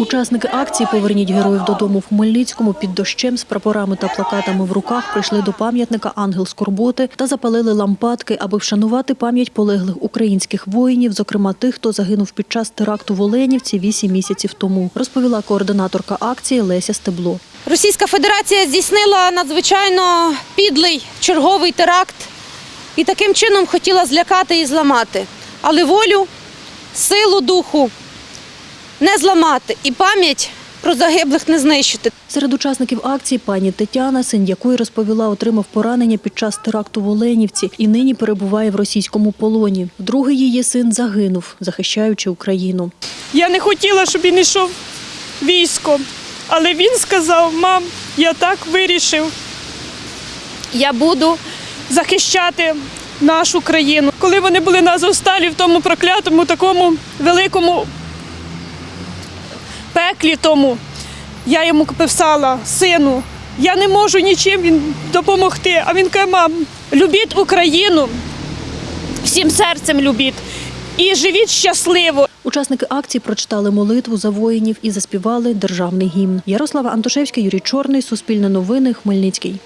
Учасники акції Поверніть героїв додому в Хмельницькому під дощем з прапорами та плакатами в руках прийшли до пам'ятника Ангел Скорботи та запалили лампадки, аби вшанувати пам'ять полеглих українських воїнів, зокрема тих, хто загинув під час теракту в Оленівці вісім місяців тому, розповіла координаторка акції Леся Стебло. Російська Федерація здійснила надзвичайно підлий черговий теракт і таким чином хотіла злякати і зламати. Але волю, силу духу не зламати і пам'ять про загиблих не знищити. Серед учасників акції пані Тетяна, син якої розповіла, отримав поранення під час теракту в Оленівці і нині перебуває в російському полоні. Другий її син загинув, захищаючи Україну. Я не хотіла, щоб він йшов військом, але він сказав: мам, я так вирішив. Я буду захищати нашу країну. Коли вони були на Азовсталі в тому проклятому, такому великому пеклі тому, я йому писала, сину, я не можу нічим допомогти. А він каже, мам, любіть Україну, всім серцем любіть і живіть щасливо. Учасники акції прочитали молитву за воїнів і заспівали державний гімн. Ярослава Антошевська, Юрій Чорний, Суспільне новини, Хмельницький.